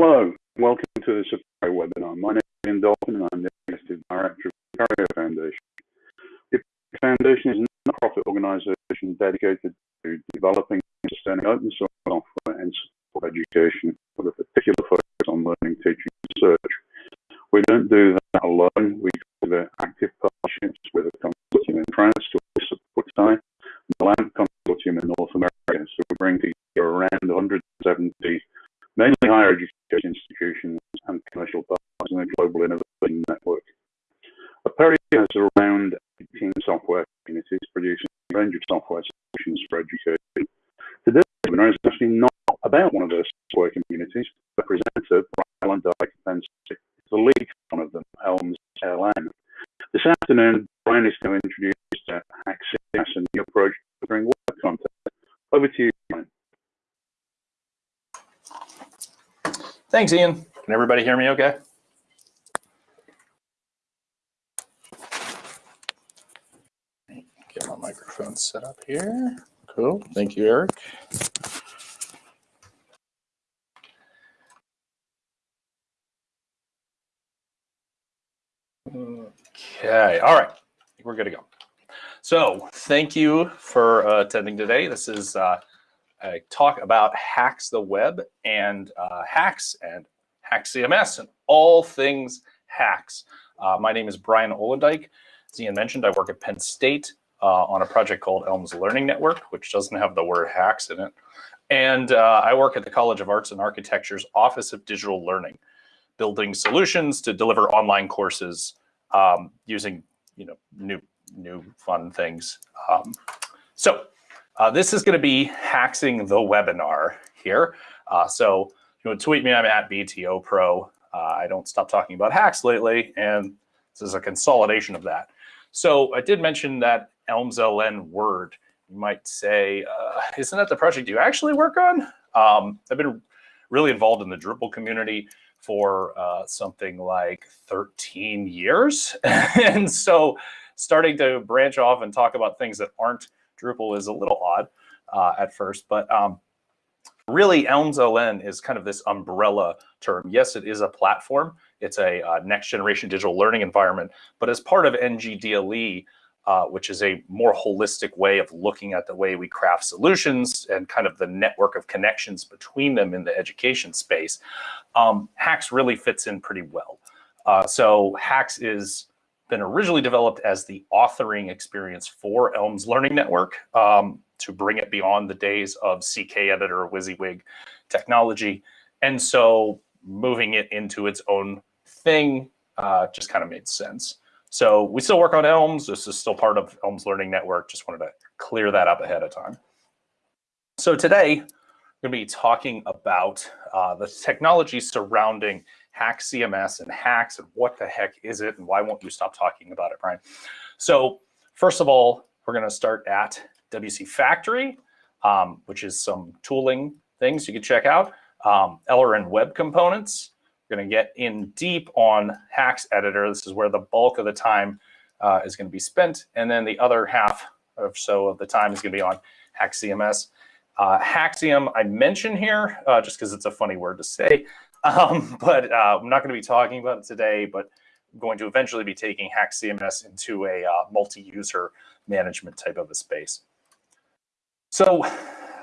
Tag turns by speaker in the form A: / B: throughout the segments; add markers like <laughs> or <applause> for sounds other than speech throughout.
A: Hello, welcome to the Apereo webinar. My name is Ian Dalton and I'm the Executive Director of the Apereo Foundation. The Foundation is a non-profit organisation dedicated to developing and sustaining open source software and support education with a particular focus on learning, teaching and research. We don't do that alone, we do active partnerships with a consortium in France to support time, the LAMP consortium in North America. So we bring together around 170 mainly higher education institutions and commercial partners in a global innovation network. Apereo has around 18 software communities producing a range of software solutions for education. Today's webinar is actually not about one of those software communities. Representative Brian Dyke Penn is the lead one of them, Elms LN. This afternoon, Brian is going to introduce uh, HAXcms and the approach to bring web content. Over to you, Brian.
B: Thanks, Ian. Can everybody hear me okay? Get my microphone set up here. Cool. Thank you, Eric. Okay. All right. We're good to go. So thank you for uh, attending today. This is uh, I talk about HAX the web and uh, HAX and HAX CMS and all things HAX. Uh, my name is Brian Ollendyke. As Ian mentioned, I work at Penn State uh, on a project called Elms Learning Network, which doesn't have the word HAX in it. And uh, I work at the College of Arts and Architecture's Office of Digital Learning, building solutions to deliver online courses um, using you know new new fun things. Um, so uh, this is going to be Hacksing the webinar here. Uh, so you know, tweet me, I'm at BTO Pro. Uh, I don't stop talking about HAX lately, and this is a consolidation of that. So I did mention that Elms LN word. You might say, uh, isn't that the project you actually work on? Um, I've been really involved in the Drupal community for uh, something like 13 years. <laughs> and so starting to branch off and talk about things that aren't Drupal is a little odd uh, at first, but um, really Elms is kind of this umbrella term. Yes, it is a platform. It's a uh, next generation digital learning environment, but as part of NGDLE, uh, which is a more holistic way of looking at the way we craft solutions and kind of the network of connections between them in the education space, um, HAX really fits in pretty well. Uh, so HAX is been originally developed as the authoring experience for Elms Learning Network um, to bring it beyond the days of CK Editor or WYSIWYG technology. And so moving it into its own thing uh, just kind of made sense. So we still work on Elms. This is still part of Elms Learning Network. Just wanted to clear that up ahead of time. So today, I'm going to be talking about uh, the technology surrounding HAXcms and HAX and what the heck is it and why won't you stop talking about it, Brian? So first of all, we're going to start at WC Factory, um, which is some tooling things you can check out. Um, LRN Web Components. We're going to get in deep on HAX Editor. This is where the bulk of the time uh, is going to be spent. And then the other half or so of the time is going to be on HAXcms. Uh, Haxium I mention here uh, just because it's a funny word to say. Um, <laughs> but uh, I'm not going to be talking about it today, but I'm going to eventually be taking HAX CMS into a uh, multi-user management type of a space. So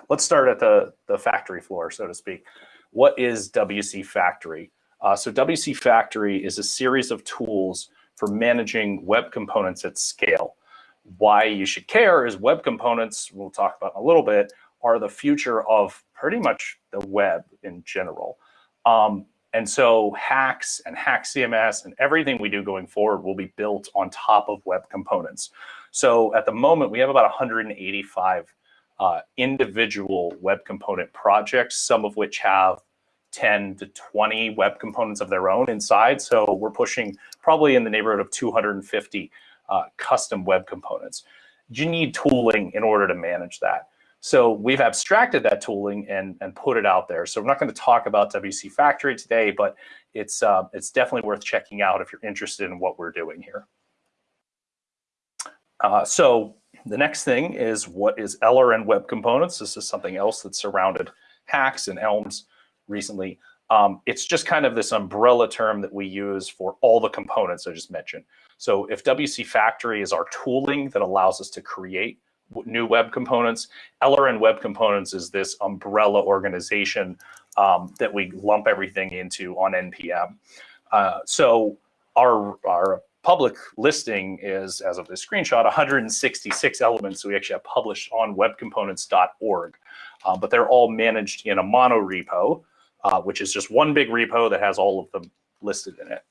B: let's start at the, the factory floor, so to speak. What is WC Factory? Uh, so WC Factory is a series of tools for managing web components at scale. Why you should care is web components, we'll talk about in a little bit, are the future of pretty much the web in general. Um, and so HAX and HAX CMS and everything we do going forward will be built on top of web components. So at the moment, we have about 185 uh, individual web component projects, some of which have 10 to 20 web components of their own inside. So we're pushing probably in the neighborhood of 250 uh, custom web components. You need tooling in order to manage that. So we've abstracted that tooling and, and put it out there. So we're not going to talk about WC Factory today, but it's, uh, it's definitely worth checking out if you're interested in what we're doing here. Uh, so the next thing is what is LRN Web Components? This is something else that surrounded HAX and Elms recently. Um, it's just kind of this umbrella term that we use for all the components I just mentioned. So if WC Factory is our tooling that allows us to create new web components, LRN Web Components is this umbrella organization um, that we lump everything into on NPM. Uh, so our, our public listing is, as of this screenshot, 166 elements we actually have published on webcomponents.org. Uh, but they're all managed in a mono repo, uh, which is just one big repo that has all of them listed in it.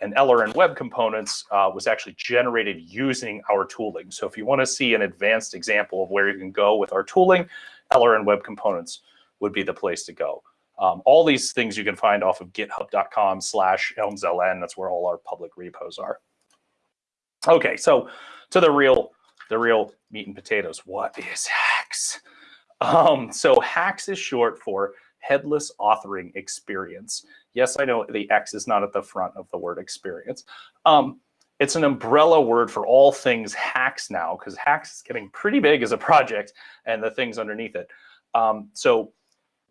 B: And LRN Web Components uh, was actually generated using our tooling. So if you want to see an advanced example of where you can go with our tooling, LRN Web Components would be the place to go. Um, all these things you can find off of github.com slash elmsln. That's where all our public repos are. Okay, so to the real, the real meat and potatoes. What is HAX? Um, so HAX is short for Headless Authoring Experience. Yes, I know the X is not at the front of the word experience. Um, it's an umbrella word for all things HAX now, because HAX is getting pretty big as a project and the things underneath it. Um, so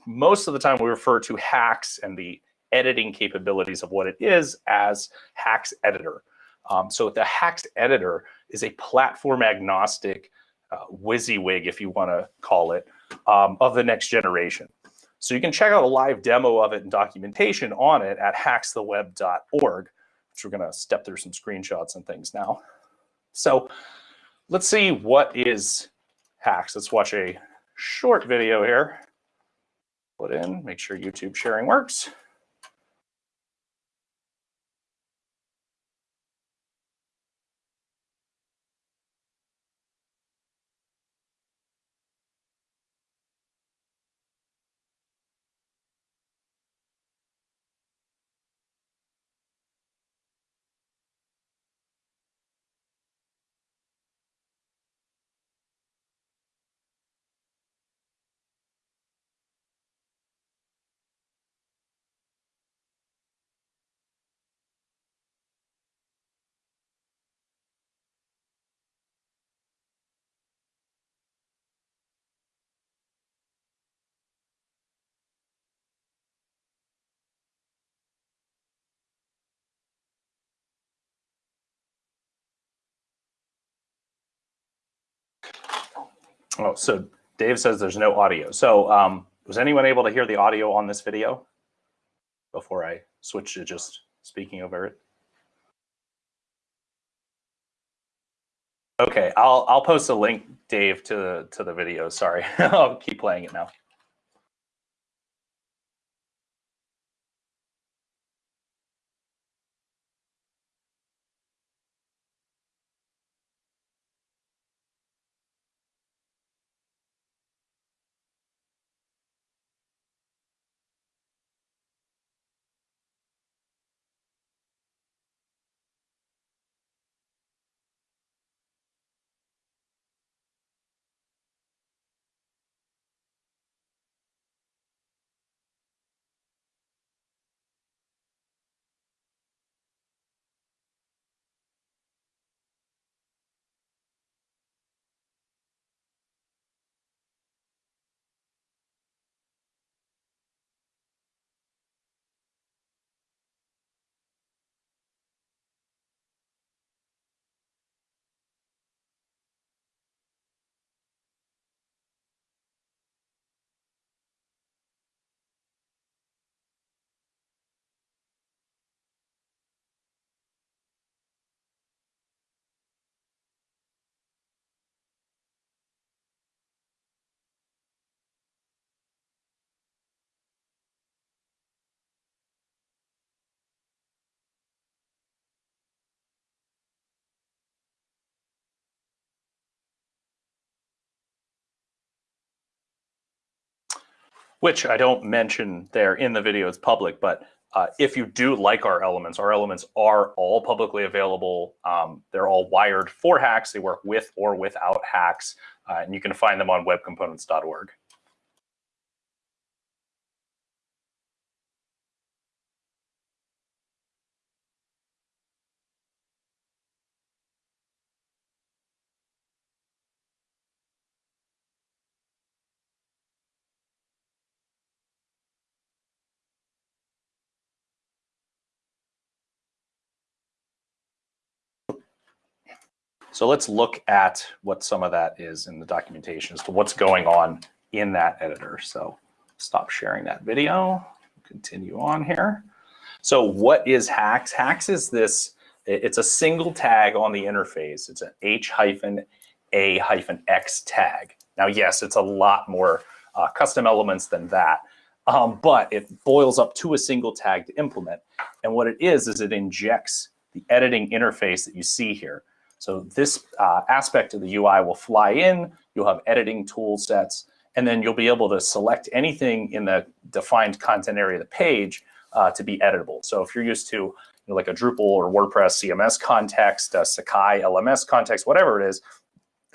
B: most of the time we refer to HAX and the editing capabilities of what it is as HAX Editor. Um, so the HAX Editor is a platform agnostic uh, WYSIWYG, if you want to call it, um, of the next generation. So you can check out a live demo of it and documentation on it at haxtheweb.org, which we're going to step through some screenshots and things now. So let's see what is HAX. Let's watch a short video here. Put in, make sure YouTube sharing works. Oh, so Dave says there's no audio. So um, was anyone able to hear the audio on this video before I switch to just speaking over it? Okay, I'll I'll post a link, Dave, to the to the video. Sorry, <laughs> I'll keep playing it now. Which I don't mention there in the video, it's public, but uh, if you do like our elements, our elements are all publicly available. Um, they're all wired for HAX. They work with or without HAX, uh, and you can find them on webcomponents.org. So let's look at what some of that is in the documentation as to what's going on in that editor. So stop sharing that video, continue on here. So what is HAX? HAX is this, it's a single tag on the interface. It's an H hyphen A hyphen X tag. Now, yes, it's a lot more uh, custom elements than that, um, but it boils up to a single tag to implement. And what it is, is it injects the editing interface that you see here. So this uh, aspect of the UI will fly in, you'll have editing tool sets, and then you'll be able to select anything in the defined content area of the page uh, to be editable. So if you're used to you know, like a Drupal or WordPress CMS context, Sakai LMS context, whatever it is,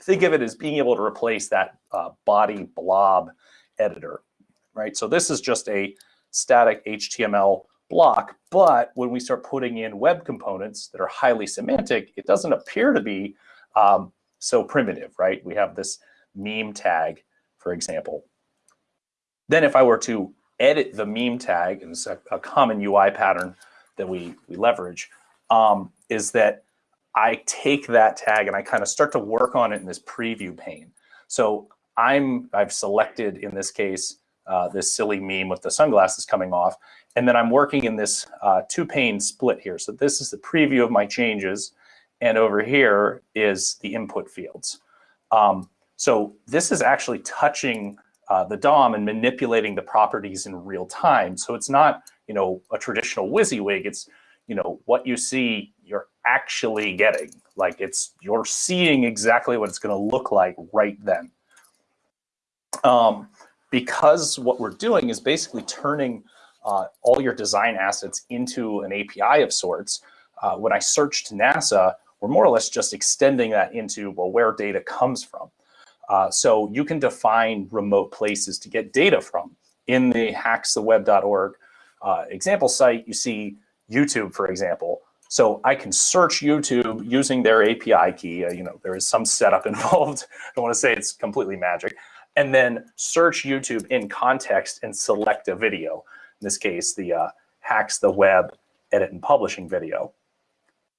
B: think of it as being able to replace that uh, body blob editor, right? So this is just a static HTML block, but when we start putting in web components that are highly semantic, it doesn't appear to be um, so primitive, right? We have this meme tag, for example. Then if I were to edit the meme tag, and it's a, a common UI pattern that we, we leverage, um, is that I take that tag and I kind of start to work on it in this preview pane. So I'm, I've selected in this case, uh, this silly meme with the sunglasses coming off. And then I'm working in this uh, two pane split here. So this is the preview of my changes. And over here is the input fields. Um, so this is actually touching uh, the DOM and manipulating the properties in real time. So it's not, you know, a traditional WYSIWYG. It's, you know, what you see, you're actually getting. Like it's, you're seeing exactly what it's going to look like right then. Um, because what we're doing is basically turning uh, all your design assets into an API of sorts. Uh, when I searched NASA, we're more or less just extending that into, well, where data comes from. Uh, so you can define remote places to get data from. In the haxtheweb.org uh, example site, you see YouTube, for example. So I can search YouTube using their API key. Uh, you know, there is some setup <laughs> involved. I don't want to say it's completely magic and then search YouTube in context and select a video. In this case, the uh, HAX the web edit and publishing video.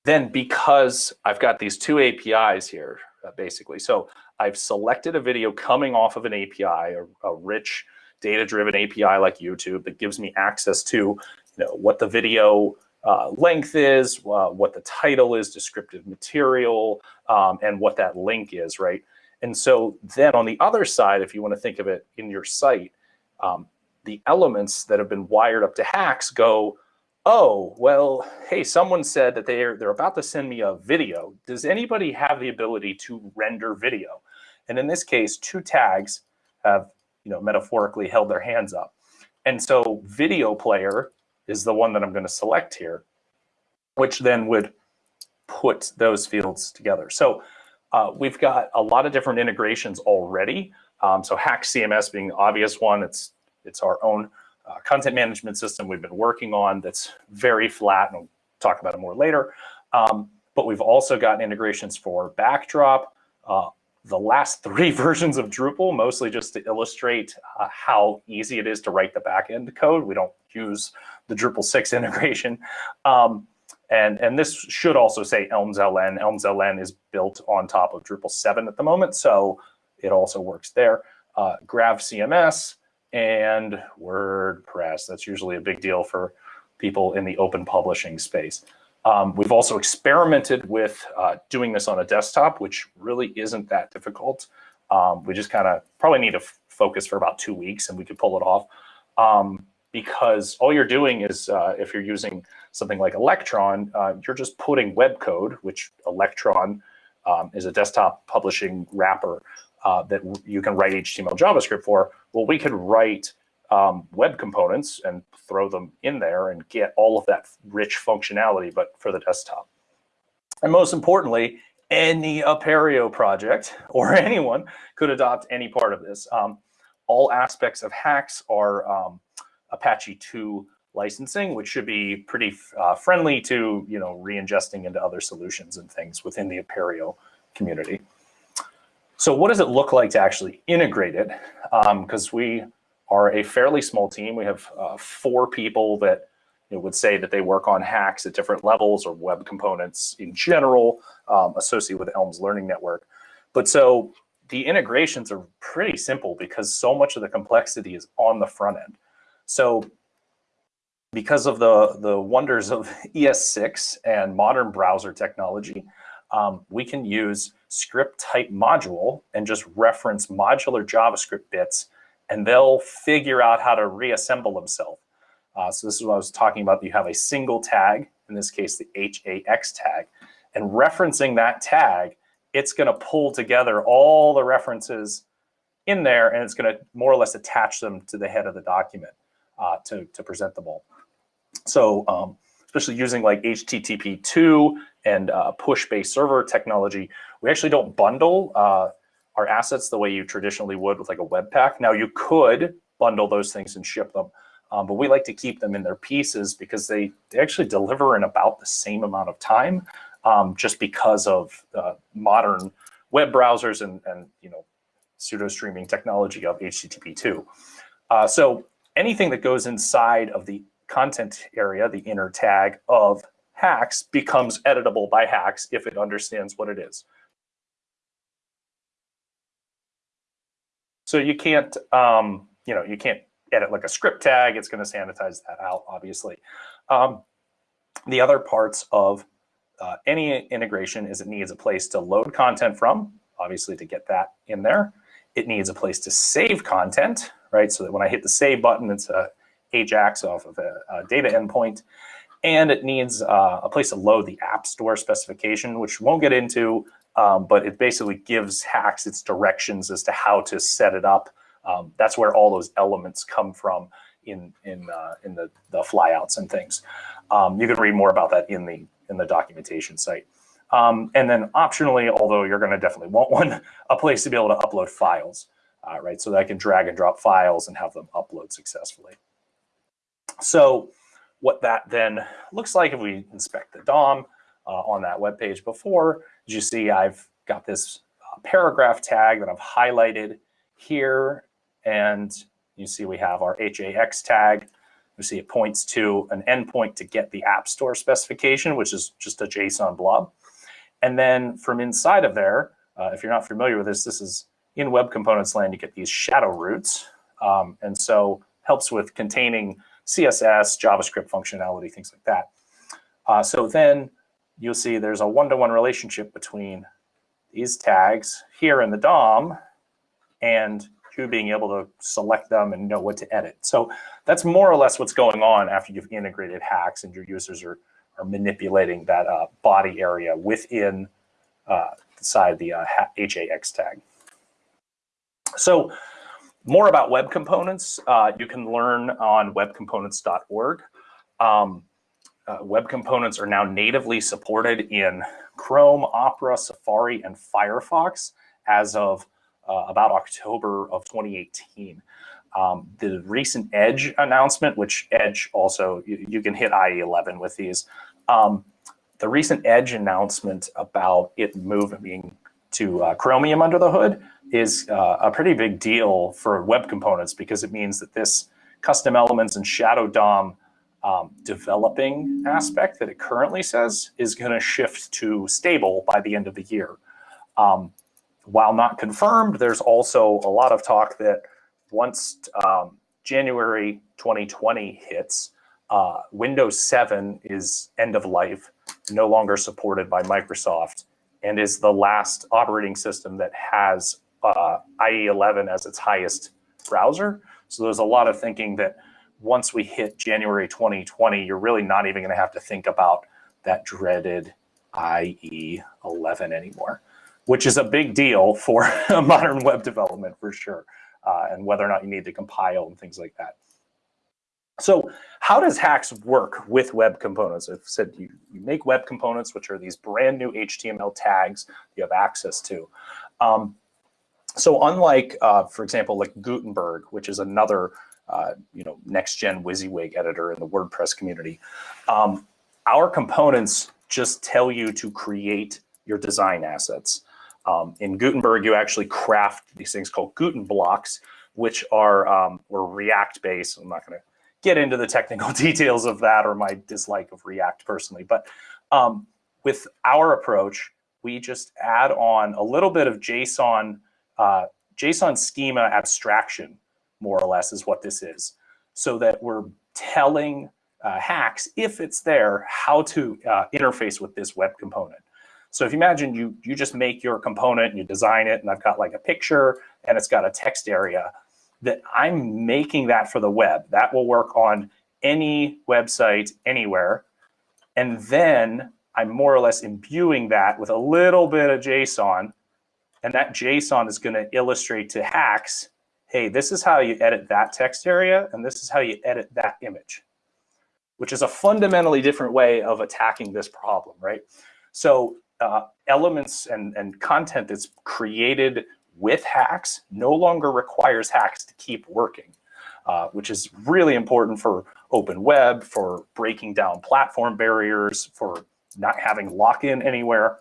B: Then because I've got these two APIs here, uh, basically, so I've selected a video coming off of an API, a, a rich data-driven API like YouTube that gives me access to you know, what the video uh, length is, uh, what the title is, descriptive material, um, and what that link is, right? And so then on the other side, if you want to think of it in your site, um, the elements that have been wired up to HAX go, oh, well, hey, someone said that they're, they're about to send me a video. Does anybody have the ability to render video? And in this case, two tags have, you know, metaphorically held their hands up. And so video player is the one that I'm going to select here, which then would put those fields together. So uh, we've got a lot of different integrations already. Um, so HAX CMS being the obvious one, it's, it's our own uh, content management system we've been working on that's very flat, and we'll talk about it more later. Um, but we've also got integrations for Backdrop, uh, the last <laughs> three versions of Drupal, mostly just to illustrate uh, how easy it is to write the backend code. We don't use the Drupal 6 <laughs> integration. Um, and, and this should also say Elms LN. Elms LN is built on top of Drupal 7 at the moment, so it also works there. Uh, Grav CMS and WordPress. That's usually a big deal for people in the open publishing space. Um, we've also experimented with uh, doing this on a desktop, which really isn't that difficult. Um, we just kind of probably need to focus for about two weeks and we could pull it off. Um, because all you're doing is, uh, if you're using something like Electron, uh, you're just putting web code, which Electron um, is a desktop publishing wrapper uh, that you can write HTML JavaScript for. Well, we could write um, web components and throw them in there and get all of that rich functionality, but for the desktop. And most importantly, any Apereo project <laughs> or anyone could adopt any part of this. Um, all aspects of HAX are um, Apache 2 licensing, which should be pretty uh, friendly to you know re-ingesting into other solutions and things within the Apereo community. So what does it look like to actually integrate it? Because um, we are a fairly small team. We have uh, four people that you know, would say that they work on HAX at different levels or web components in general um, associated with Elms Learning Network. But so the integrations are pretty simple because so much of the complexity is on the front end. So because of the, the wonders of <laughs> ES6 and modern browser technology, um, we can use script type module and just reference modular JavaScript bits and they'll figure out how to reassemble themselves. Uh, so this is what I was talking about. You have a single tag, in this case, the HAX tag, and referencing that tag, it's going to pull together all the references in there, and it's going to more or less attach them to the head of the document uh, to, to present them all. So um, especially using like HTTP2 and uh, push-based server technology, we actually don't bundle uh, our assets the way you traditionally would with like a Webpack. Now you could bundle those things and ship them, um, but we like to keep them in their pieces because they, they actually deliver in about the same amount of time um, just because of uh, modern web browsers and, and you know pseudo streaming technology of HTTP2. Uh, so anything that goes inside of the content area, the inner tag of HAX becomes editable by HAX if it understands what it is. So you can't, um, you know, you can't edit like a script tag. It's going to sanitize that out, obviously. Um, the other parts of uh, any integration is it needs a place to load content from, obviously to get that in there. It needs a place to save content, right? So that when I hit the save button, it's a AJAX off of a, a data endpoint. And it needs uh, a place to load the App Store specification, which won't get into, um, but it basically gives HAX its directions as to how to set it up. Um, that's where all those elements come from in in uh, in the the flyouts and things. Um, you can read more about that in the in the documentation site. Um, and then optionally, although you're going to definitely want one, <laughs> a place to be able to upload files, uh, right? So that I can drag and drop files and have them upload successfully. So what that then looks like if we inspect the DOM uh, on that web page before, as you see, I've got this uh, paragraph tag that I've highlighted here. And you see we have our HAX tag. You see it points to an endpoint to get the App Store specification, which is just a JSON blob. And then from inside of there, uh, if you're not familiar with this, this is in Web Components land, you get these shadow roots. Um, and so helps with containing CSS, JavaScript functionality, things like that. Uh, so then you'll see there's a one-to-one -one relationship between these tags here in the DOM and you being able to select them and know what to edit. So that's more or less what's going on after you've integrated HAX and your users are, are manipulating that uh, body area within uh, inside the uh, HAX tag. So more about web components, uh, you can learn on webcomponents.org. Um, uh, web components are now natively supported in Chrome, Opera, Safari, and Firefox as of uh, about October of 2018. Um, the recent Edge announcement, which Edge also, you, you can hit IE11 with these. Um, the recent Edge announcement about it moving to uh, Chromium under the hood is uh, a pretty big deal for web components because it means that this custom elements and shadow DOM um, developing aspect that it currently says is going to shift to stable by the end of the year. Um, while not confirmed, there's also a lot of talk that once um, January 2020 hits, uh, Windows 7 is end of life, no longer supported by Microsoft, and is the last operating system that has uh, IE11 as its highest browser. So there's a lot of thinking that once we hit January 2020, you're really not even going to have to think about that dreaded IE11 anymore, which is a big deal for <laughs> modern web development for sure, uh, and whether or not you need to compile and things like that. So how does HAX work with web components? I've said you, you make web components, which are these brand new HTML tags you have access to. Um, so unlike, uh, for example, like Gutenberg, which is another uh, you know, next-gen WYSIWYG editor in the WordPress community, um, our components just tell you to create your design assets. Um, in Gutenberg, you actually craft these things called Guten blocks, which are um, or React based. I'm not going to get into the technical <laughs> details of that or my dislike of React personally. But um, with our approach, we just add on a little bit of JSON, uh, JSON schema abstraction, more or less is what this is, so that we're telling uh, HAX, if it's there, how to uh, interface with this web component. So if you imagine you, you just make your component and you design it and I've got like a picture and it's got a text area, that I'm making that for the web. That will work on any website anywhere. And then I'm more or less imbuing that with a little bit of JSON. And that JSON is going to illustrate to HAX, hey, this is how you edit that text area, and this is how you edit that image, which is a fundamentally different way of attacking this problem, right? So uh, elements and, and content that's created with HAX no longer requires HAX to keep working, uh, which is really important for open web, for breaking down platform barriers, for not having lock-in anywhere.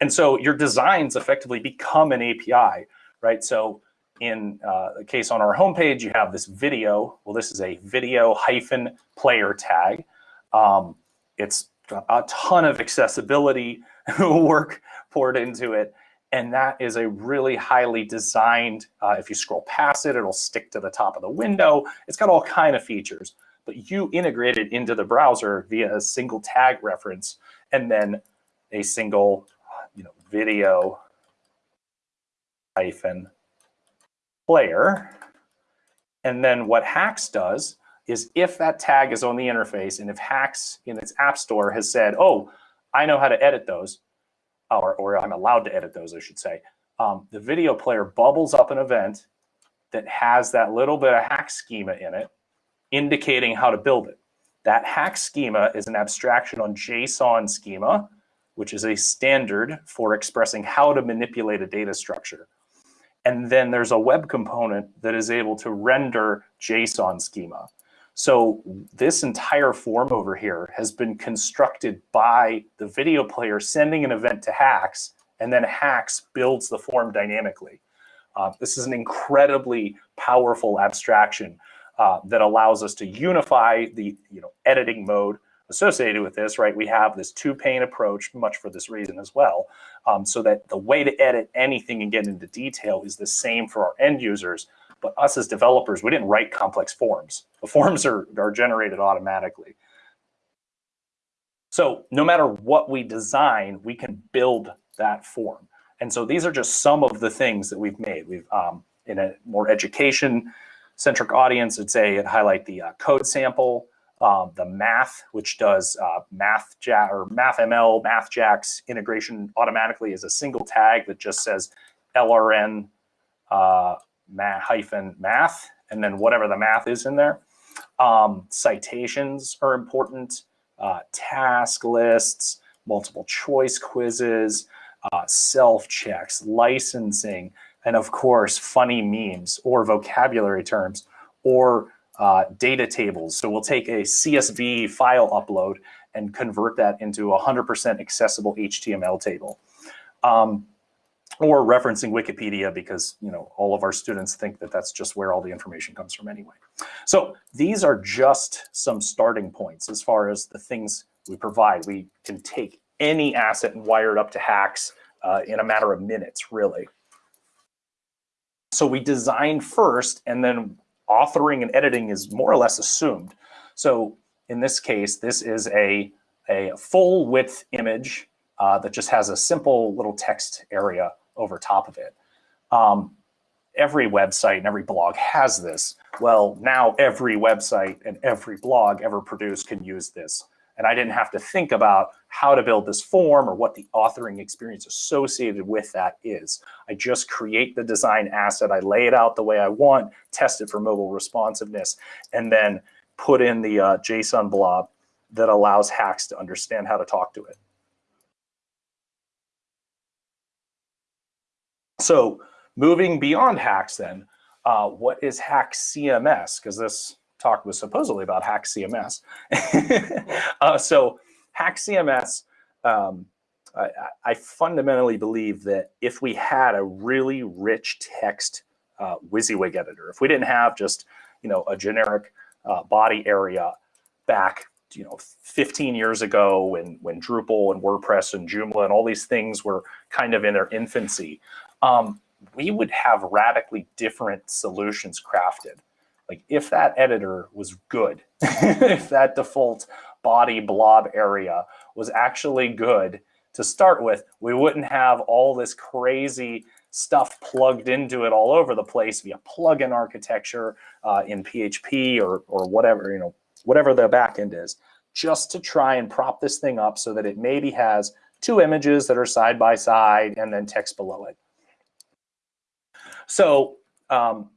B: And so your designs effectively become an API, right? So in uh, the case on our homepage, you have this video. Well, this is a video hyphen player tag. Um, it's a ton of accessibility <laughs> work poured into it. And that is a really highly designed, uh, if you scroll past it, it'll stick to the top of the window. It's got all kind of features, but you integrate it into the browser via a single tag reference and then a single you know, video hyphen player. And then what HAX does is if that tag is on the interface and if HAX in its app store has said, oh, I know how to edit those, or, or I'm allowed to edit those, I should say, um, the video player bubbles up an event that has that little bit of HAX schema in it, indicating how to build it. That HAX schema is an abstraction on JSON schema, which is a standard for expressing how to manipulate a data structure. And then there's a web component that is able to render JSON schema. So this entire form over here has been constructed by the video player sending an event to HAX, and then HAX builds the form dynamically. Uh, this is an incredibly powerful abstraction uh, that allows us to unify the you know, editing mode associated with this, right? We have this two pane approach, much for this reason as well, um, so that the way to edit anything and get into detail is the same for our end users, but us as developers, we didn't write complex forms. The <laughs> forms are, are generated automatically. So no matter what we design, we can build that form. And so these are just some of the things that we've made. We've um, in a more education centric audience, I'd say it highlight the uh, code sample, um, the math, which does uh, math jack or MathML, MathJax integration automatically is a single tag that just says LRN uh, math hyphen math, and then whatever the math is in there. Um, citations are important, uh, task lists, multiple choice quizzes, uh, self checks, licensing, and of course, funny memes or vocabulary terms or uh, data tables. So we'll take a CSV file upload and convert that into a 100% accessible HTML table. Um, or referencing Wikipedia because you know all of our students think that that's just where all the information comes from anyway. So these are just some starting points as far as the things we provide. We can take any asset and wire it up to HAX uh, in a matter of minutes, really. So we design first and then authoring and editing is more or less assumed. So in this case, this is a, a full width image uh, that just has a simple little text area over top of it. Um, every website and every blog has this. Well, now every website and every blog ever produced can use this. And I didn't have to think about how to build this form or what the authoring experience associated with that is. I just create the design asset, I lay it out the way I want, test it for mobile responsiveness, and then put in the uh, JSON blob that allows HAX to understand how to talk to it. So moving beyond HAX then, uh, what is HAX CMS? Because this talk was supposedly about HAX CMS. <laughs> uh, so HAX CMS, um, I, I, fundamentally believe that if we had a really rich text uh, WYSIWYG editor, if we didn't have just you know a generic uh, body area back you know 15 years ago when when Drupal and WordPress and Joomla and all these things were kind of in their infancy, um, we would have radically different solutions crafted. Like if that editor was good, <laughs> if that default body blob area was actually good to start with, we wouldn't have all this crazy stuff plugged into it all over the place via plugin architecture uh, in PHP or, or whatever, you know, whatever the backend is, just to try and prop this thing up so that it maybe has two images that are side by side and then text below it. So um,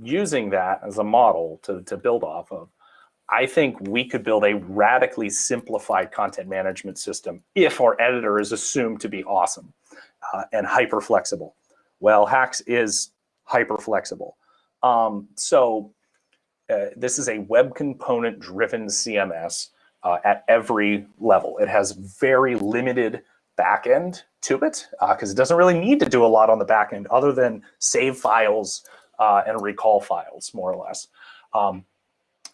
B: using that as a model to, to build off of, I think we could build a radically simplified content management system if our editor is assumed to be awesome uh, and hyper flexible. Well, HAX is hyper flexible. Um, so uh, this is a web component driven CMS uh, at every level. It has very limited backend to it because uh, it doesn't really need to do a lot on the backend other than save files uh, and recall files, more or less. Um,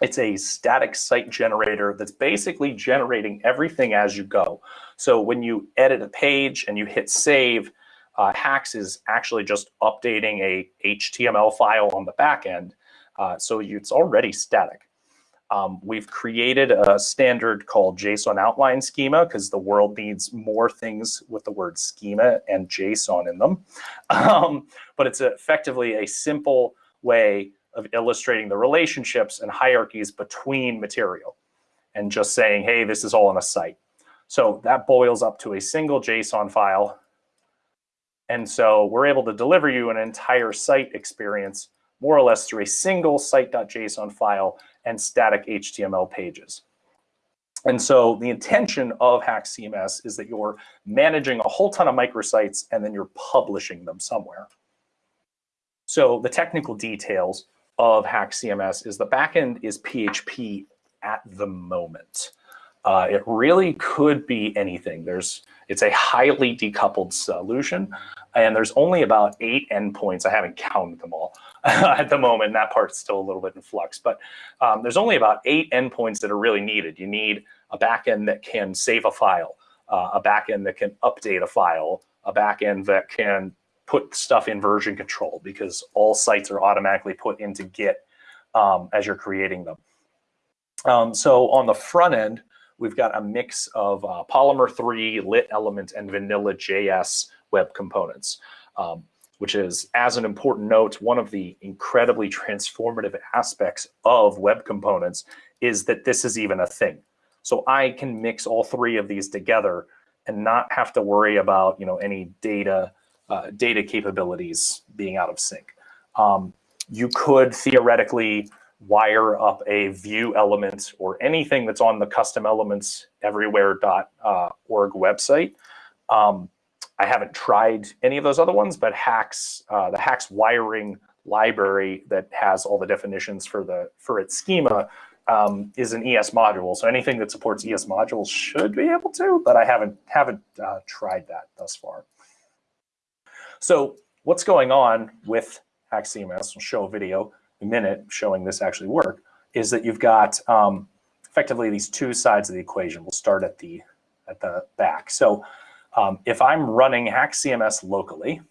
B: it's a static site generator that's basically generating everything as you go. So when you edit a page and you hit save, uh, HAX is actually just updating a HTML file on the back end. Uh, so it's already static. Um, we've created a standard called JSON outline schema because the world needs more things with the word schema and JSON in them. <laughs> Um, but it's effectively a simple way of illustrating the relationships and hierarchies between material and just saying, hey, this is all on a site. So that boils up to a single JSON file. And so we're able to deliver you an entire site experience more or less through a single site.json file and static HTML pages. And so the intention of HAX CMS is that you're managing a whole ton of microsites and then you're publishing them somewhere. So the technical details of HAX CMS is the backend is PHP at the moment. Uh, it really could be anything. There's, it's a highly decoupled solution, and there's only about eight endpoints. I haven't counted them all <laughs> at the moment. That part's still a little bit in flux, but um, there's only about eight endpoints that are really needed. You need a backend that can save a file, uh, a backend that can update a file, a backend that can put stuff in version control because all sites are automatically put into Git um, as you're creating them. Um, so on the front end, we've got a mix of uh, Polymer 3, Lit Element, and Vanilla JS web components, um, which is, as an important note, one of the incredibly transformative aspects of web components is that this is even a thing. So I can mix all three of these together and not have to worry about you know any data uh, data capabilities being out of sync. Um, you could theoretically wire up a Vue element or anything that's on the custom elements everywhere.org uh, website. Um, I haven't tried any of those other ones, but HAX, uh, the HAX wiring library that has all the definitions for the for its schema um, is an ES module. So anything that supports ES modules should be able to, but I haven't haven't uh, tried that thus far. So what's going on with HAX CMS? We'll show a video in a minute showing this actually work. Is that you've got um, effectively these two sides of the equation. We'll start at the at the back. So um, if I'm running HAX CMS locally,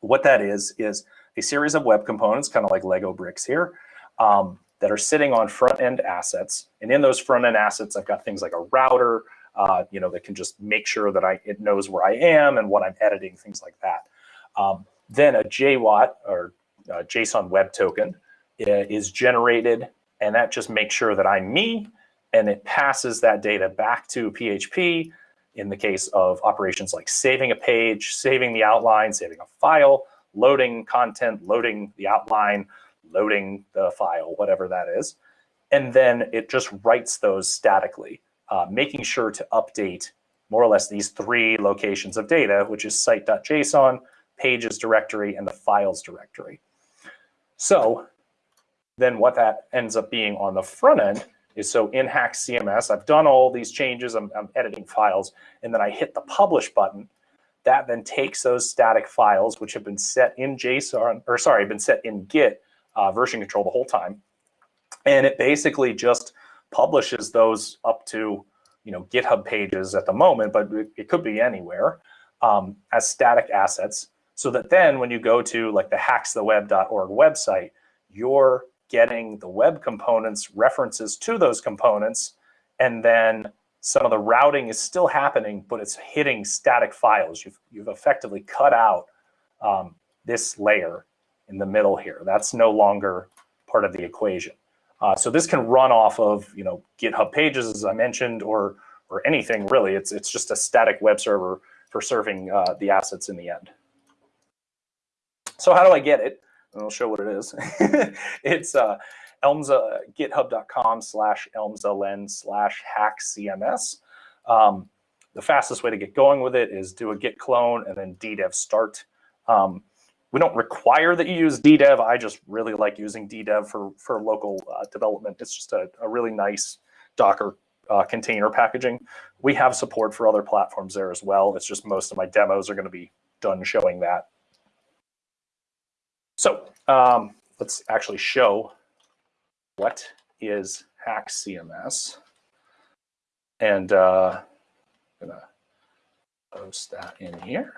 B: what that is, is a series of web components, kind of like Lego bricks here, um, that are sitting on front-end assets. And in those front-end assets, I've got things like a router, uh, you know, that can just make sure that I it knows where I am and what I'm editing, things like that. Um, then a JWT or uh, JSON Web Token uh, is generated, and that just makes sure that I'm me, and it passes that data back to PHP in the case of operations like saving a page, saving the outline, saving a file, loading content, loading the outline, loading the file, whatever that is. And then it just writes those statically, uh, making sure to update more or less these three locations of data, which is site.json, pages directory, and the files directory. So then what that ends up being on the front end is so in HAX CMS, I've done all these changes, I'm, I'm editing files, and then I hit the publish button. That then takes those static files, which have been set in JSON, or sorry, been set in Git uh, version control the whole time, and it basically just publishes those up to you know GitHub pages at the moment, but it, could be anywhere um, as static assets, so that then when you go to like the haxtheweb.org website, you're getting the web components references to those components, and then some of the routing is still happening, but it's hitting static files. You've, you've effectively cut out um, this layer in the middle here. That's no longer part of the equation. Uh, so this can run off of you know GitHub pages, as I mentioned, or or anything really. It's it's just a static web server for serving uh, the assets in the end. So how do I get it? And I'll show what it is. <laughs> it's uh, Elmza, github.com slash elmsln slash haxcms. Um, the fastest way to get going with it is do a git clone and then ddev start. Um, we don't require that you use ddev. I just really like using ddev for, for local uh, development. It's just a, a really nice Docker uh, container packaging. We have support for other platforms there as well. It's just most of my demos are going to be done showing that. So um, let's actually show what is HAX CMS. And uh, I'm going to post that in here.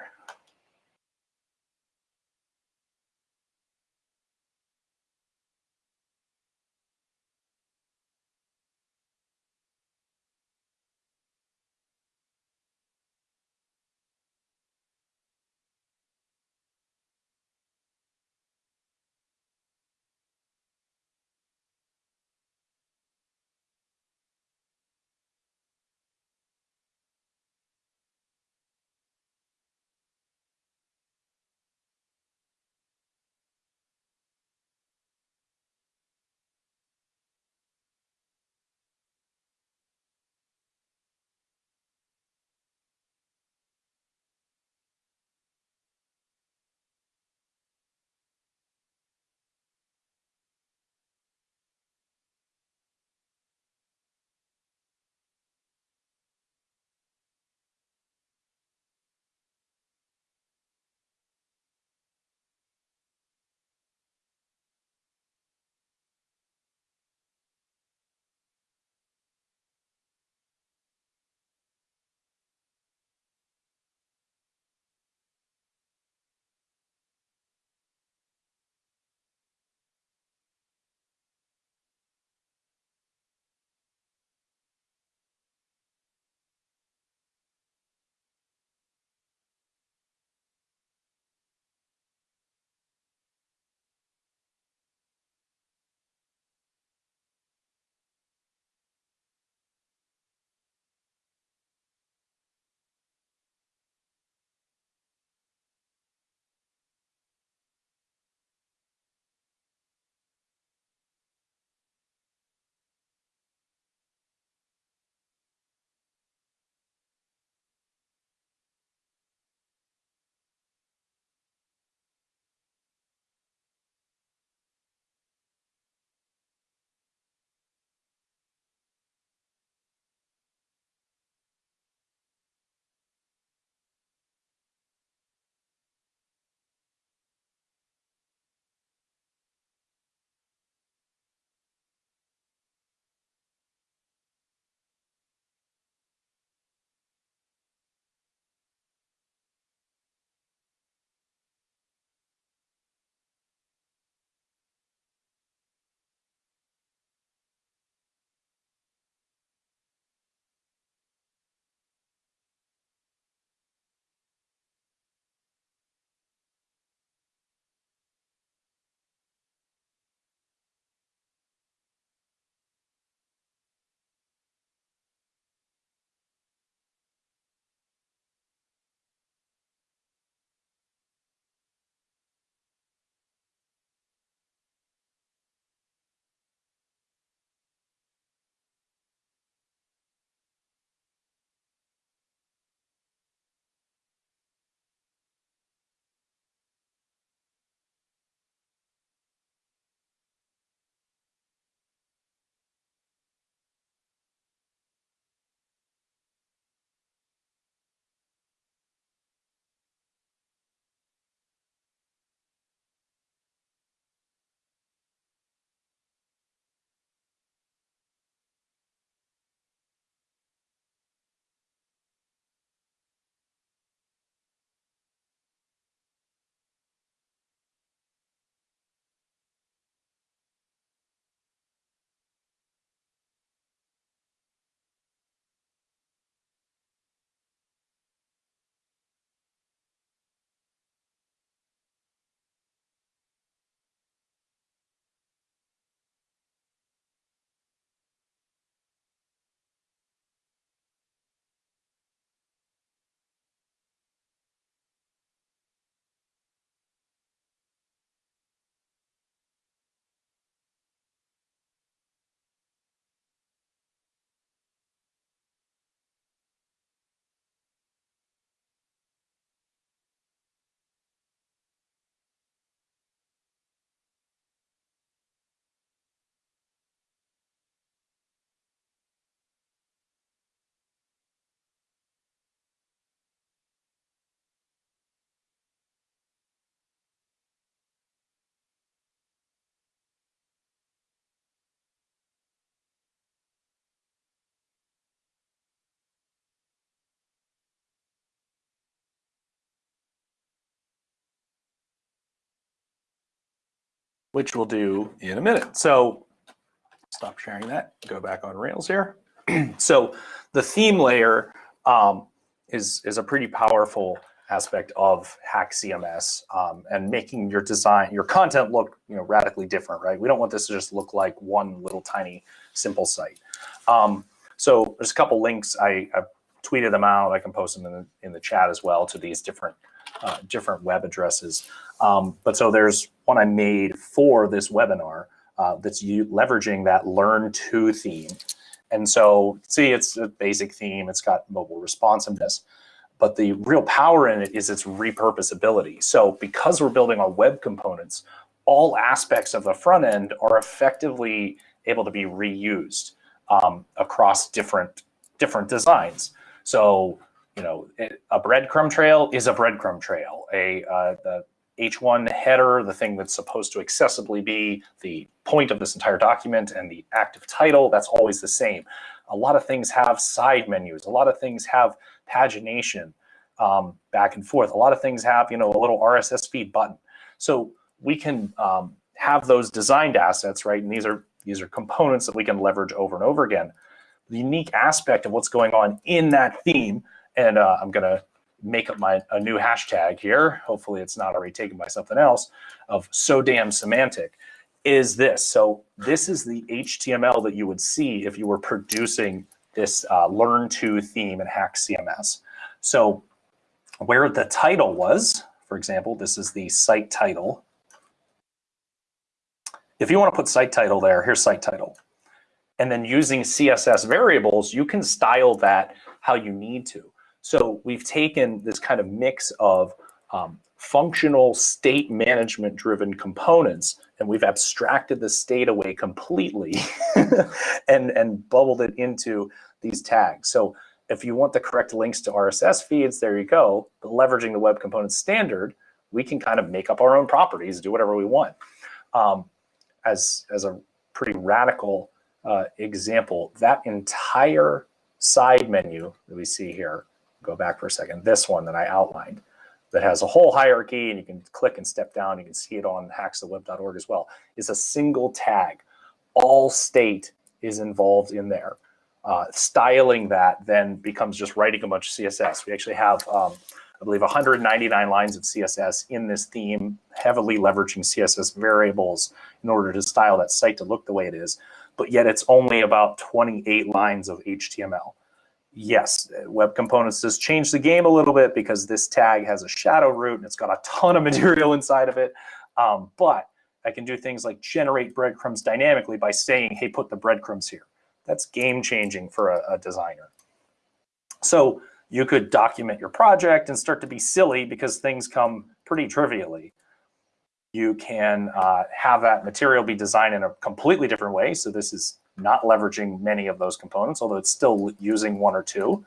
B: Which we'll do in a minute. So stop sharing that, go back on Rails here. <clears throat> so the theme layer um, is, is a pretty powerful aspect of HAX CMS um, and making your design, your content look you know, radically different, right? We don't want this to just look like one little tiny simple site. Um, so there's a couple links. I, I, tweeted them out. I can post them in the, in the chat as well to these different uh, different web addresses. Um, but so there's one I made for this webinar uh, that's you, leveraging that Learn to theme. And so see, it's a basic theme. It's got mobile responsiveness. But the real power in it is its repurposability. So because we're building on web components, all aspects of the front end are effectively able to be reused um, across different different designs. So you know, a breadcrumb trail is a breadcrumb trail. A uh, the H1 header, the thing that's supposed to accessibly be the point of this entire document and the active title, that's always the same. A lot of things have side menus. A lot of things have pagination um, back and forth. A lot of things have, you know, a little RSS feed button. So we can um, have those designed assets, right? And these are these are components that we can leverage over and over again. The unique aspect of what's going on in that theme, and uh, I'm gonna make up my a new hashtag here. Hopefully it's not already taken by something else of so damn semantic is this. So this is the HTML that you would see if you were producing this uh, learn to theme in HAX CMS. So where the title was, for example, this is the site title. If you want to put site title there, here's site title. And then using CSS variables, you can style that how you need to. So we've taken this kind of mix of um, functional state management driven components and we've abstracted the state away completely <laughs> and, and bubbled it into these tags. So if you want the correct links to RSS feeds, there you go. But leveraging the web components standard, we can kind of make up our own properties, do whatever we want. Um, as, as a pretty radical uh, example, that entire side menu that we see here go back for a second, this one that I outlined, that has a whole hierarchy and you can click and step down, you can see it on haxtheweb.org as well, is a single tag. All state is involved in there. Uh, styling that then becomes just writing a bunch of CSS. We actually have, um, I believe, 199 lines of CSS in this theme, heavily leveraging CSS variables in order to style that site to look the way it is. But yet it's only about 28 lines of HTML yes, Web Components does change the game a little bit because this tag has a shadow root and it's got a ton of <laughs> material inside of it. Um, but I can do things like generate breadcrumbs dynamically by saying, hey, put the breadcrumbs here. That's game changing for a, a designer. So you could document your project and start to be silly because things come pretty trivially. You can uh, have that material be designed in a completely different way. So this is not leveraging many of those components, although it's still using one or two.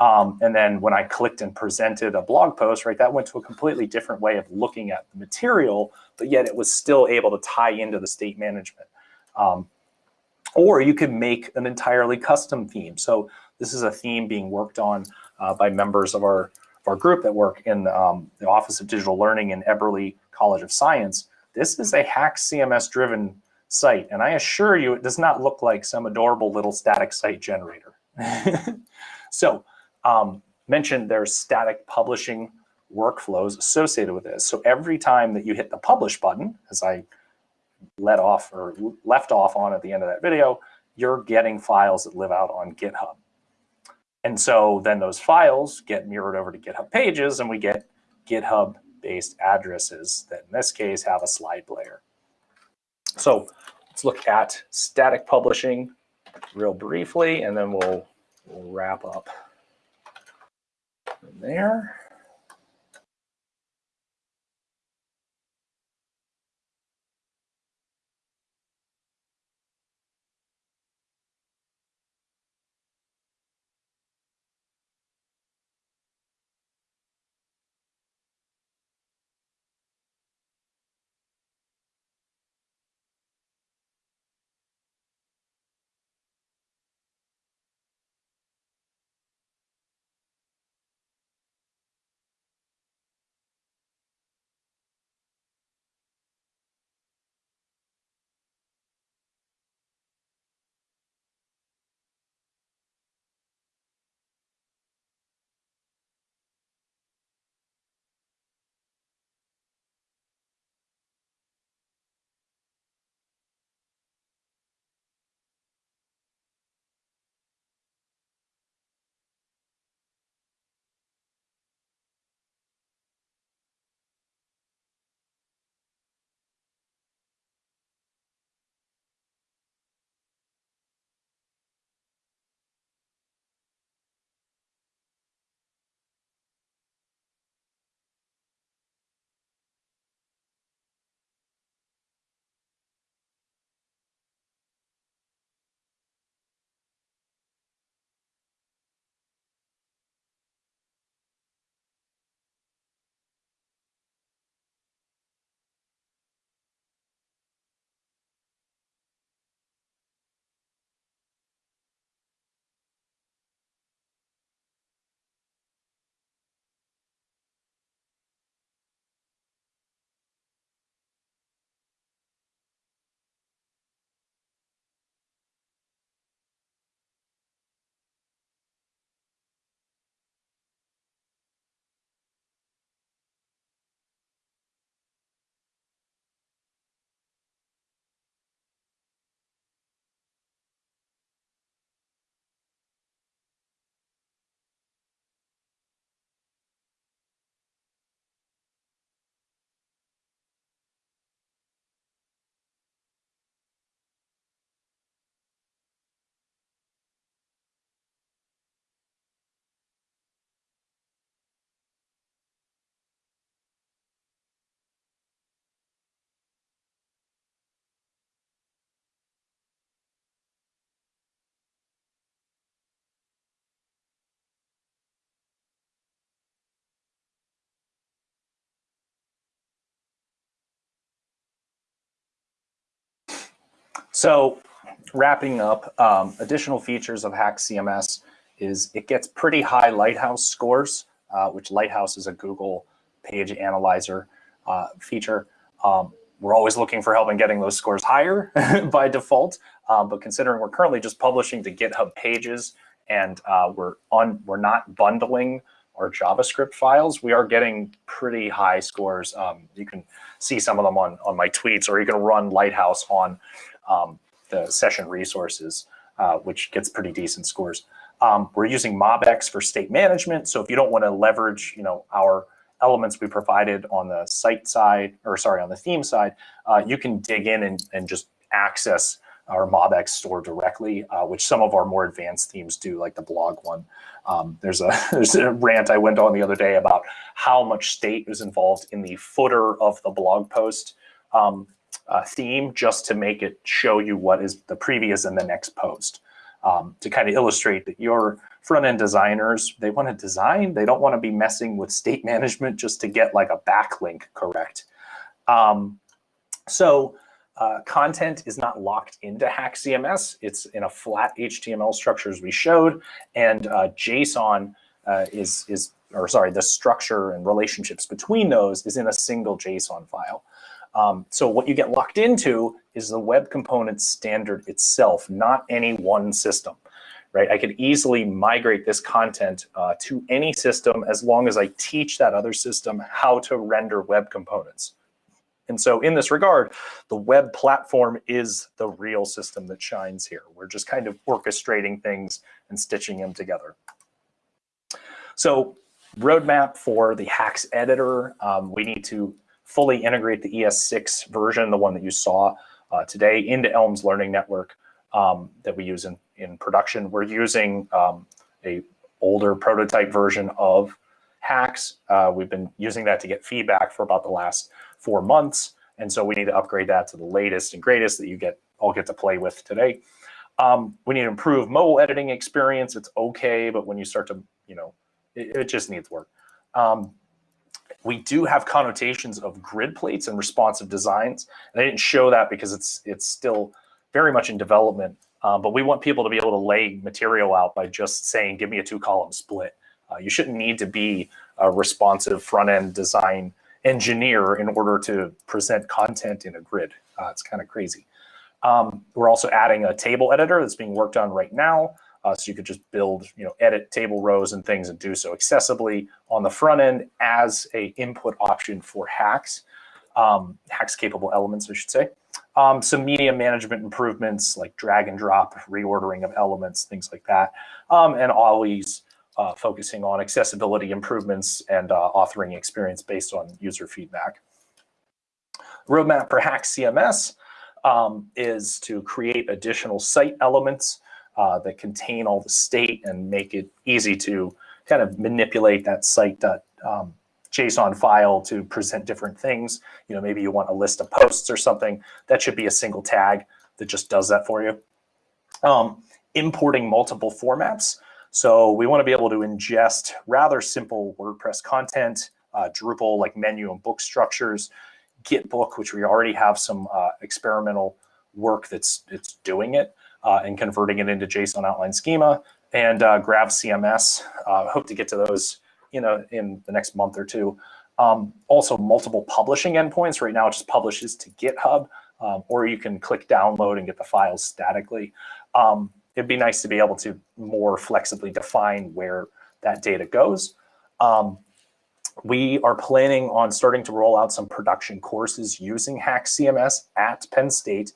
B: Um, and then when I clicked and presented a blog post, right, that went to a completely different way of looking at the material, but yet it was still able to tie into the state management. Um, or you could make an entirely custom theme. So this is a theme being worked on uh, by members of our, of our group that work in um, the Office of Digital Learning in Eberly College of Science. This is a HAX CMS driven site. And I assure you, it does not look like some adorable little static site generator. <laughs> so um, mentioned there's static publishing workflows associated with this. So every time that you hit the publish button, as I let off or left off on at the end of that video, you're getting files that live out on GitHub. And so then those files get mirrored over to GitHub pages and we get GitHub based addresses that in this case have a slide player. So let's look at static publishing real briefly, and then we'll, wrap up there. So wrapping up, um, additional features of HAX CMS is it gets pretty high Lighthouse scores, uh, which Lighthouse is a Google page analyzer uh, feature. Um, we're always looking for help in getting those scores higher <laughs> by default, um, but considering we're currently just publishing to GitHub pages and uh, we're on we're not bundling our JavaScript files, we are getting pretty high scores. Um, you can see some of them on, on my tweets, or you can run Lighthouse on um, the session resources, uh, which gets pretty decent scores. Um, we're using MobX for state management. So if you don't want to leverage, you know, our elements we provided on the site side, or sorry, on the theme side, uh, you can dig in and, and just access our MobX store directly, uh, which some of our more advanced themes do, like the blog one. Um, there's a <laughs> there's a rant I went on the other day about how much state is involved in the footer of the blog post um, uh, theme, just to make it show you what is the previous and the next post, um, to kind of illustrate that your front end designers they want to design, they don't want to be messing with state <laughs> management just to get like a backlink correct. Um, so uh, content is not locked into HAX CMS. It's in a flat HTML structure as we showed, and uh, JSON uh, is is or sorry, the structure and relationships between those is in a single JSON file. Um, so what you get locked into is the web component standard itself, not any one system, right? I could easily migrate this content uh, to any system as long as I teach that other system how to render web components. And so in this regard, the web platform is the real system that shines here. We're just kind of orchestrating things and stitching them together. So roadmap for the HAX editor, um, we need to fully integrate the ES6 version, the one that you saw uh, today, into Elms Learning Network um, that we use in, in production. We're using um, a older prototype version of HAX. Uh, we've been using that to get feedback for about the last four months. And so we need to upgrade that to the latest and greatest that you get all get to play with today. Um, we need to improve mobile editing experience. It's okay, but when you start to, you know, it, it just needs work. Um, we do have connotations of grid plates and responsive designs. And I didn't show that because it's it's still very much in development. Um, but we want people to be able to lay material out by just saying, give me a two column split. Uh, you shouldn't need to be a responsive front end design engineer in order to present content in a grid. Uh, it's kind of crazy. Um, we're also adding a table editor that's being worked on right now. Uh, so you could just build, you know, edit table rows and things and do so accessibly on the front end as a input option for HAX, um, HAX capable elements, I should say. Um, some media management improvements like drag and drop, reordering of elements, things like that. Um, and always uh, focusing on accessibility improvements and uh, authoring experience based on user feedback. Roadmap for HAX CMS um, is to create additional site elements uh, that contain all the state and make it easy to kind of manipulate that site um, file to present different things. You know, maybe you want a list of posts or something. That should be a single tag that just does that for you. Um, importing multiple formats. So we want to be able to ingest rather simple WordPress content, uh, Drupal like menu and book structures, Gitbook, which we already have some uh, experimental work that's it's doing it uh, and converting it into JSON outline schema, and uh, Grav CMS. Uh, hope to get to those you know in the next month or two. Um, also, multiple publishing endpoints. Right now, it just publishes to GitHub, um, or you can click download and get the files statically. Um, it'd be nice to be able to more flexibly define where that data goes. Um, we are planning on starting to roll out some production courses using HAX CMS at Penn State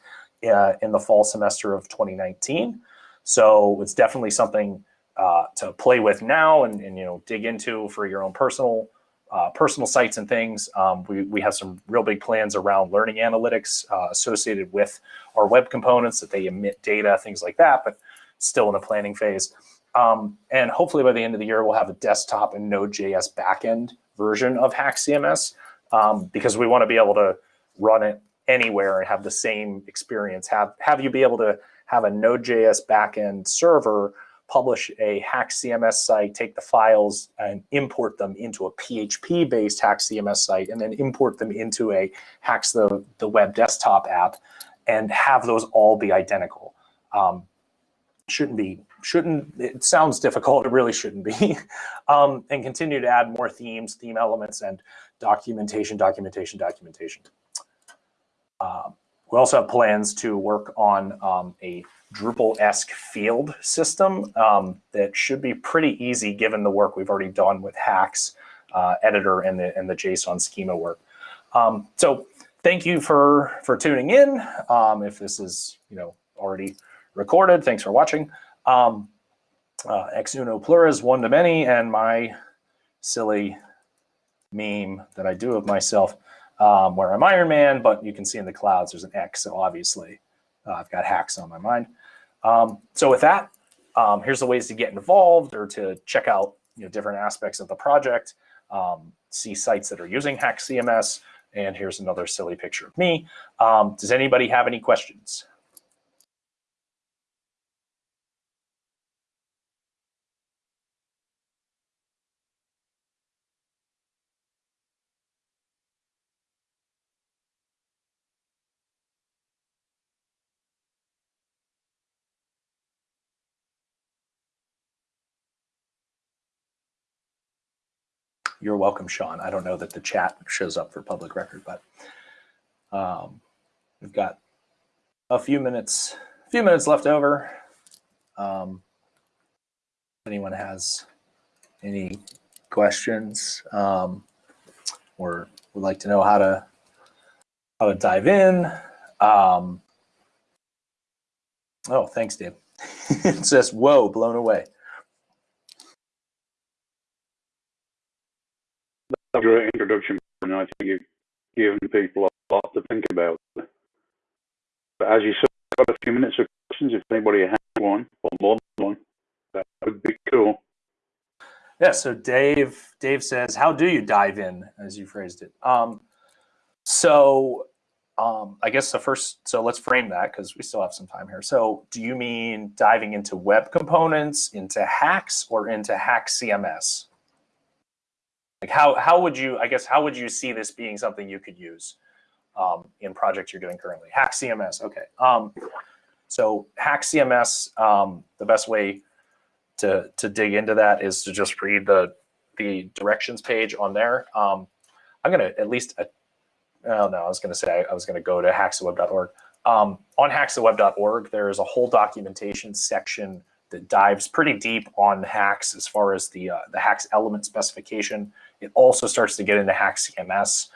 B: uh, in the fall semester of 2019. So it's definitely something uh, to play with now and, and, you know dig into for your own personal uh, personal sites and things. Um, we, we have some real big plans around learning analytics uh, associated with our web components that they emit data, things like that, but still in the planning phase. Um, and hopefully by the end of the year, we'll have a desktop and Node.js backend version of HAX CMS um, because we want to be able to run it anywhere and have the same experience. Have, have you be able to have a Node.js backend server publish a HAX CMS site, take the files and import them into a PHP-based HAX CMS site, and then import them into a HAX the, the web desktop app and have those all be identical. Um, shouldn't be, shouldn't, it sounds difficult, it really shouldn't be. <laughs> um, and continue to add more themes, theme elements, and documentation, documentation, documentation. Uh, we also have plans to work on um, a Drupal-esque field system um, that should be pretty easy given the work we've already done with HAX uh, editor and the, and the JSON schema work. Um, so thank you for, for tuning in. Um, if this is you know already recorded, thanks for watching. Um, uh, ex uno pluribus, one to many, and my silly meme that I do of myself um, where I'm Iron Man, but you can see in the clouds there's an X, so obviously uh, I've got hacks on my mind. Um, so with that, um, here's the ways to get involved or to check out you know, different aspects of the project, um, see sites that are using HAX CMS, and here's another silly picture of me. Um, does anybody have any questions? You're welcome, Sean. I don't know that the chat shows up for public record, but um, we've got a few minutes, a few minutes left over. Um, if anyone has any questions um, or would like to know how to how to dive in. Um, oh, thanks, Dave. <laughs> it says, whoa, blown away.
A: Great introduction, and I think you've given people a lot to think about. But as you said, I've got a few minutes of questions. If anybody has one or more than one, that would be cool.
B: Yeah. So Dave, Dave says, "How do you dive in?" As you phrased it. Um, so um, I guess the first. So let's frame that because we still have some time here. So do you mean diving into web components, into HAX, or into HAX CMS? Like how, how would you, I guess, how would you see this being something you could use um, in projects you're doing currently? HAX CMS, okay. Um, so HAX CMS, um, the best way to, to dig into that is to just read the, the directions page on there. Um, I'm gonna at least, uh, oh no, I was gonna say, I was gonna go to haxtheweb.org. Um, on haxtheweb.org, there is a whole documentation section that dives pretty deep on HAX as far as the, uh, the HAX element specification it also starts to get into HAX CMS.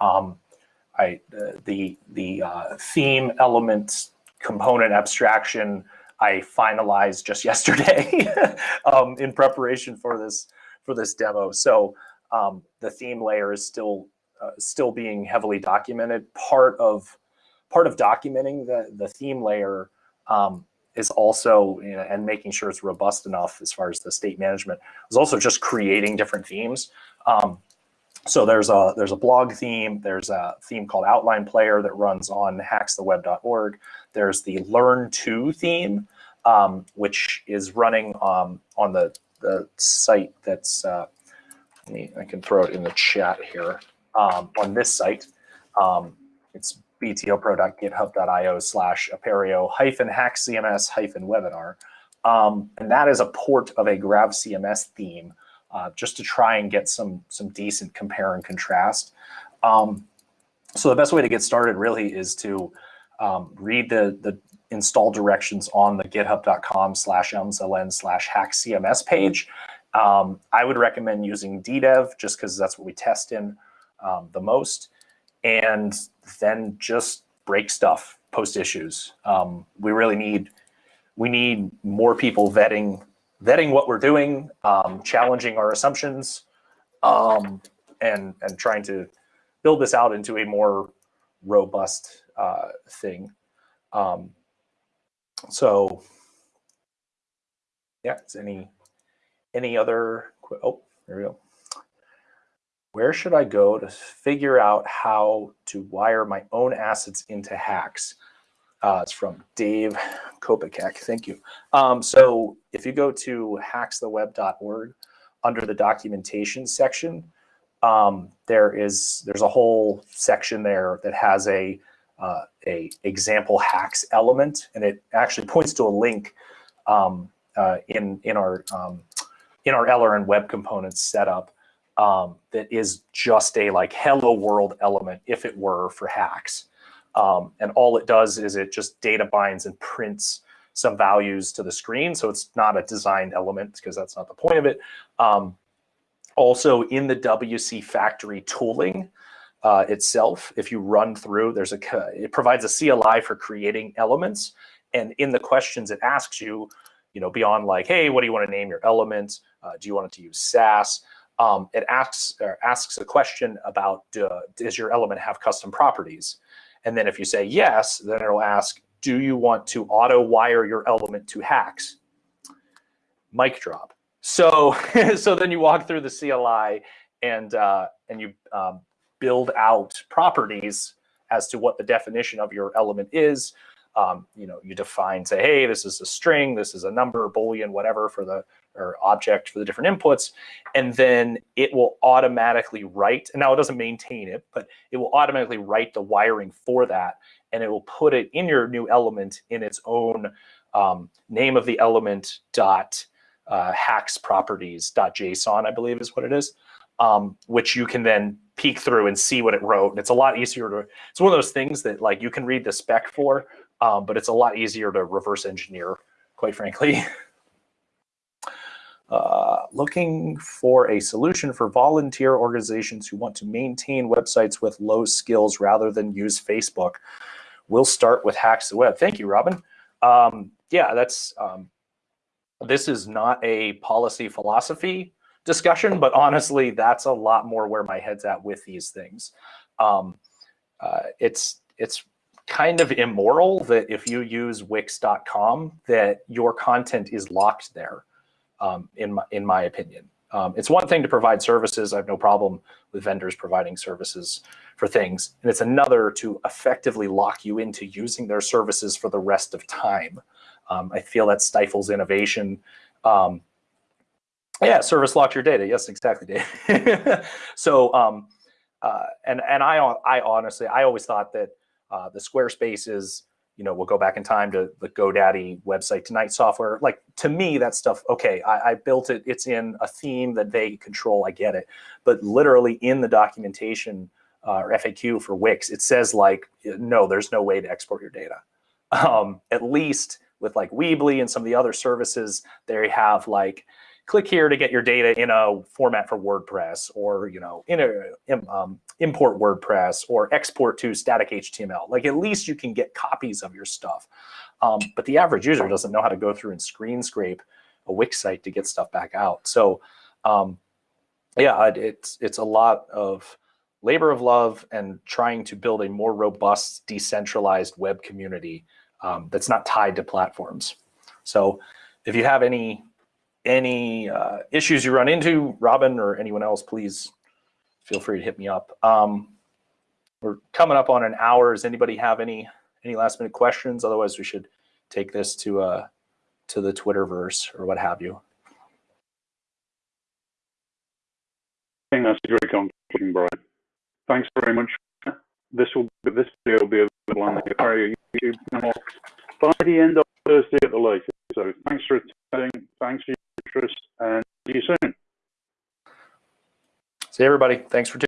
B: Um, I, uh, the the uh, theme element component abstraction I finalized just <laughs> yesterday um, in preparation for this for this demo. So um, the theme layer is still uh, still being heavily documented. Part of part of documenting the the theme layer um, is also you know, and making sure it's robust enough as far as the state management is also just creating different themes. Um, so there's a there's a blog theme. There's a theme called Outline Player that runs on haxtheweb.org. There's the Learn To theme, um, which is running um, on the the site that's. Uh, me, I can throw it in the chat here um, on this site. Um, it's btopro.github.io slash apereo hyphen haxcms hyphen webinar. Um, and that is a port of a GravCMS theme uh, just to try and get some, some decent compare and contrast. Um, so the best way to get started really is to um, read the, the install directions on the github.com slash elmsln slash haxcms page. Um, I would recommend using ddev just because that's what we test in um, the most. And then just break stuff, post issues. Um, we really need we need more people vetting vetting what we're doing, um, challenging our assumptions, um, and and trying to build this out into a more robust uh, thing. Um, so, yeah, is any any other? Oh, there we go. Where should I go to figure out how to wire my own assets into HAX? Uh, it's from Dave Kopacek. Thank you. Um, so if you go to haxtheweb.org under the documentation section, um, there is there's a whole section there that has a uh, a example HAX element, and it actually points to a link um, uh, in in our um, in our LRN web components setup um, that is just a like hello world element if it were for HAX. Um, and all it does is it just data binds and prints some values to the screen. So it's not a designed element because that's not the point of it. Um, also in the WC factory tooling uh, itself, if you run through, there's a it provides a CLI for creating elements. And in the questions, it asks you, you know, beyond like, hey, what do you want to name your element? Uh, do you want it to use Sass? Um, it asks asks a question about uh, does your element have custom properties? And then if you say yes, then it'll ask, do you want to auto wire your element to HAX? Mic drop. So, <laughs> so then you walk through the CLI and, uh, and you um, build out properties as to what the definition of your element is. Um, you know, you define, say, hey, this is a string, this is a number, boolean, whatever for the or object for the different inputs, and then it will automatically write. And now it doesn't maintain it, but it will automatically write the wiring for that, and it will put it in your new element in its own um, name of the element dot uh, HAX properties dot JSON, I believe is what it is, um, which you can then peek through and see what it wrote. And it's a lot easier to. It's one of those things that like you can read the spec for, um, but it's a lot easier to reverse engineer, quite frankly. <laughs> Uh, looking for a solution for volunteer organizations who want to maintain websites with low skills rather than use Facebook. We'll start with HAX the Web. Thank you, Robin. Um, yeah, that's um, this is not a policy philosophy discussion, but honestly, that's a lot more where my head's at with these things. Um, uh, it's it's kind of immoral that if you use Wix.com, that your content is locked there um, in, my, in my opinion. Um, it's one thing to provide services. I have no problem with vendors providing services for things. And it's another to effectively lock you into using their services for the rest of time. Um, I feel that stifles innovation. Um, yeah, service locks your data. Yes, exactly, Dave. <laughs> so, um, uh, and and I I honestly I always thought that uh, the Squarespace is you know, we'll go back in time to the GoDaddy website tonight software. Like to me, that stuff, okay, I, I, built it, it's in a theme that they control, I get it. But literally in the documentation uh, or FAQ for Wix, it says like, no, there's no way to export your data. Um, at least with like Weebly and some of the other services, they have like, click here to get your data in a format for WordPress or, you know, in a, um, import WordPress or export to static HTML. Like at least you can get copies of your stuff. Um, but the average user doesn't know how to go through and screen scrape a Wix site to get stuff back out. So um, yeah, it's, it's a lot of labor of love and trying to build a more robust, decentralized web community um, that's not tied to platforms. So if you have any any uh, issues you run into, Robin or anyone else, please feel free to hit me up. Um, we're coming up on an hour. Does anybody have any any last minute questions? Otherwise, we should take this to uh, to the Twitterverse or what have you.
A: I think that's a great conclusion, Bryan. Thanks very much. This will this video will be available on the entire YouTube channel by the end of Thursday at the latest. So thanks for attending. Thanks for interest, and see you soon.
B: See everybody. Thanks for